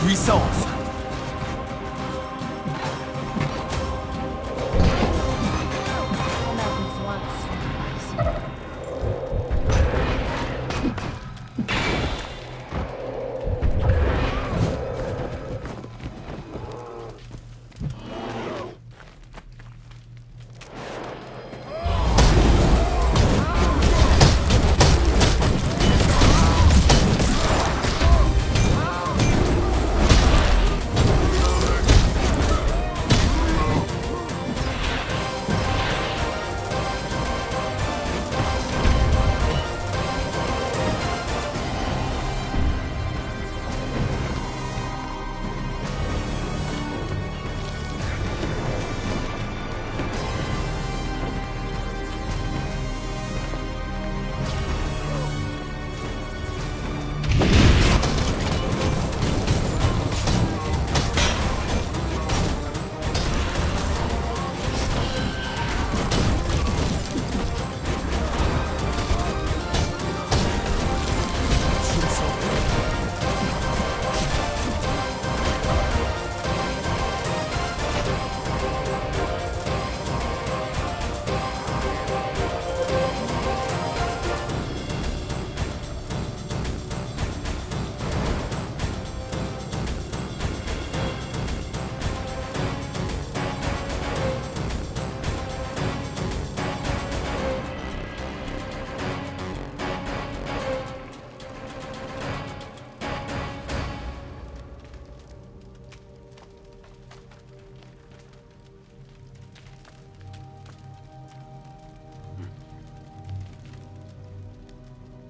puissance.